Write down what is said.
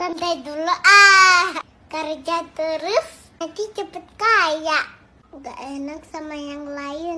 Santai dulu ah. Kerja terus nanti cepet kaya. Gak enak sama yang lain.